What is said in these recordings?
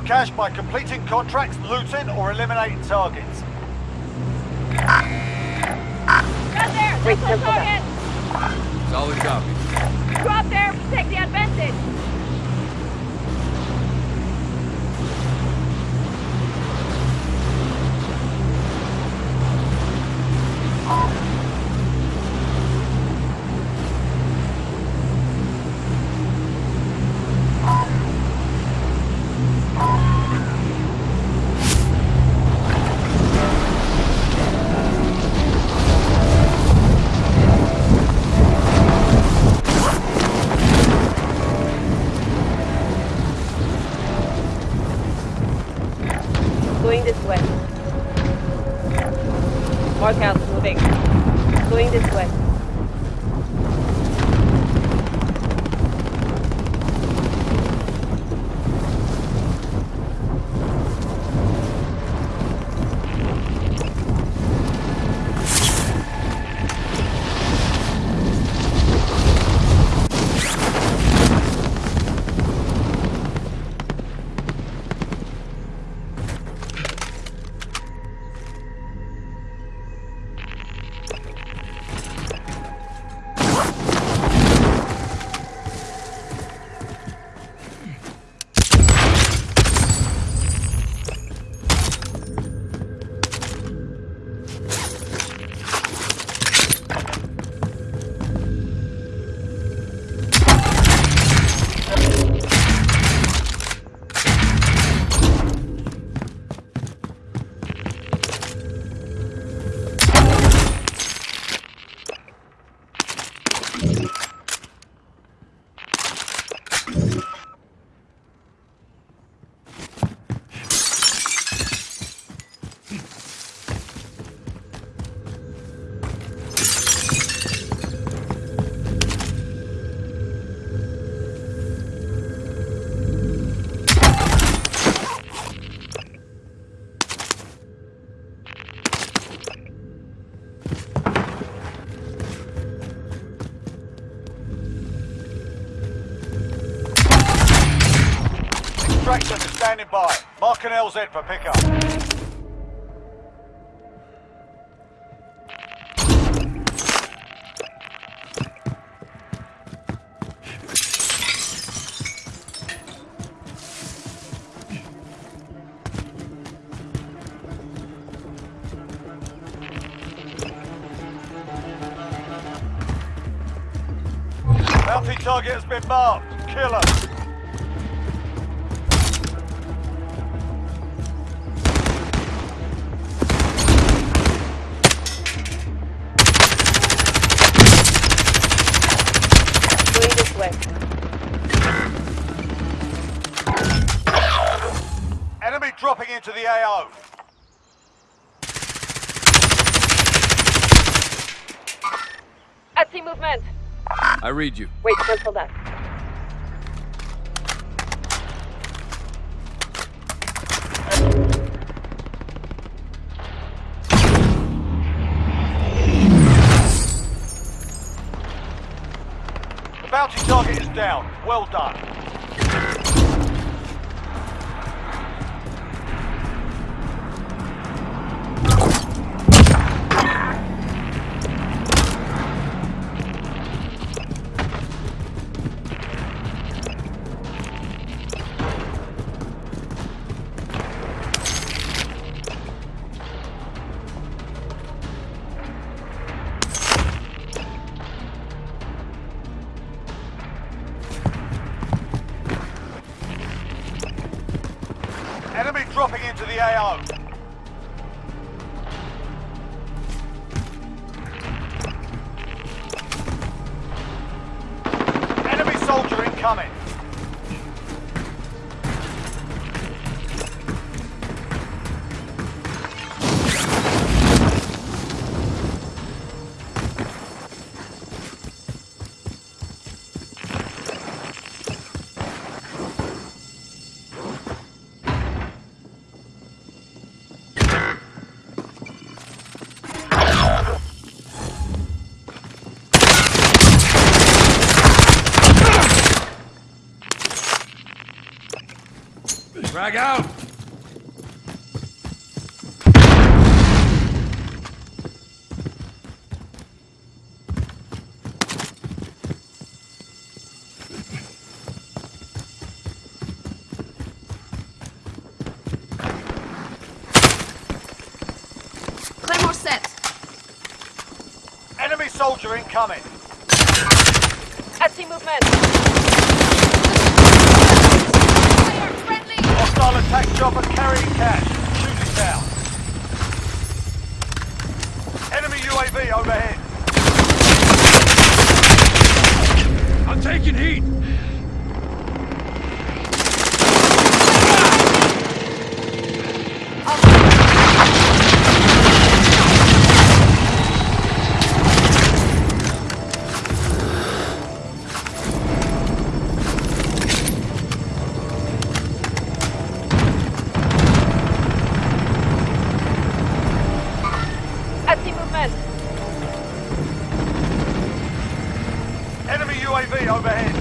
cash by completing contracts, looting, or eliminating targets. Got there! Wait, That's careful target! Solid copy. Drop there! Take the advantage! Going this way. Mark out, moving. Going this way. Standing by. Mark an LZ for pickup. Bounty target has been marked. Kill 'em. Movement. I read you. Wait, cancel that. The bounty target is down. Well done. Dropping into the AO. Frag out! Claymore set. Enemy soldier incoming. I see movement. Hostile attack chopper carrying cash. Shoot it down. Enemy UAV overhead. I'm taking heat! Movement. Enemy UAV overhead.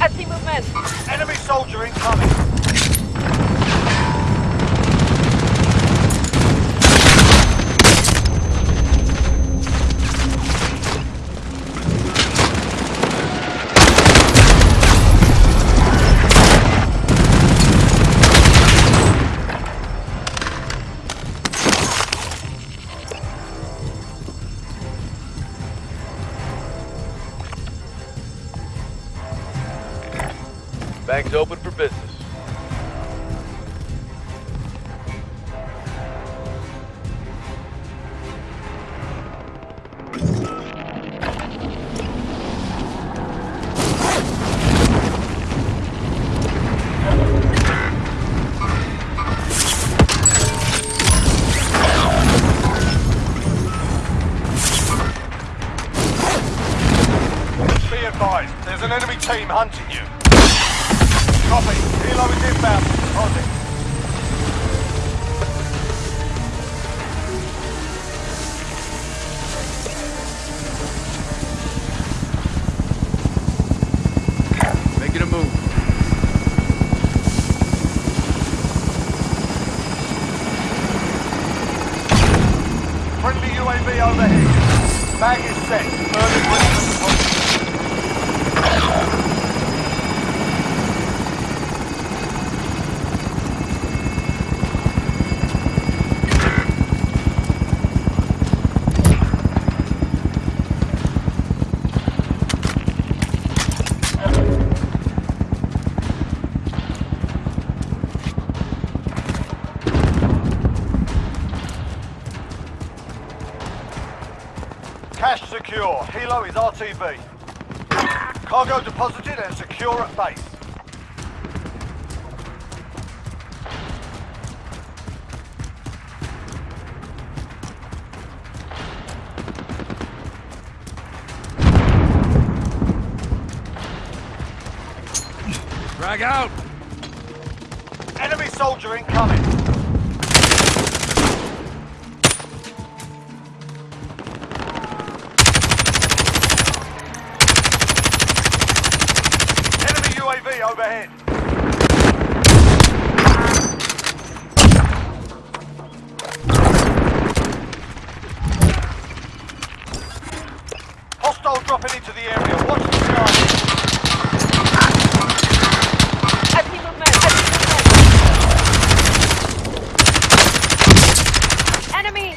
I see movement. Enemy soldier incoming. Bank's open for business. Secure. Helo is RTB. Cargo deposited and secure at base. Drag out! Enemy soldier incoming. Overhead. Hostile dropping into the area. Watch the sky. I see movement. I see movement. Enemy!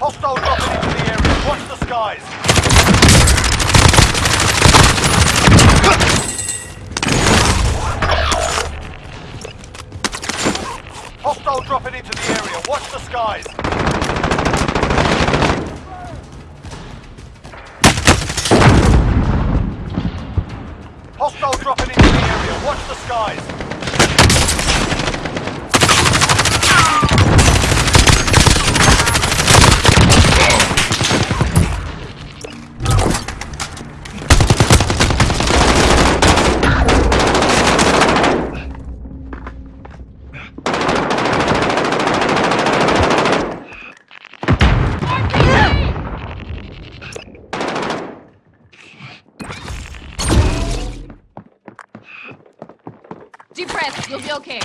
Hostile dropping into the area. Watch the skies. Hostile dropping into the area. Watch the skies. Be okay.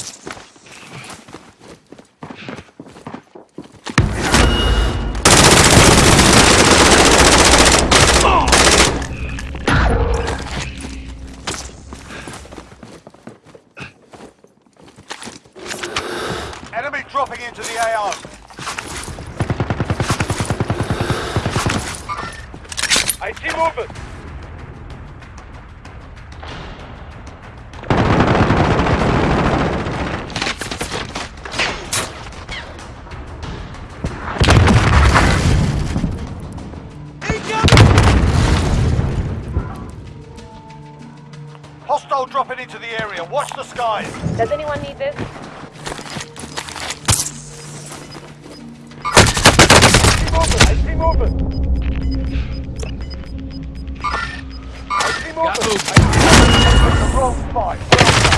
Enemy dropping into the AO. I see movement. Hostile dropping into the area. Watch the skies. Does anyone need this? I see movement. I see movement. The wrong spot. Well done.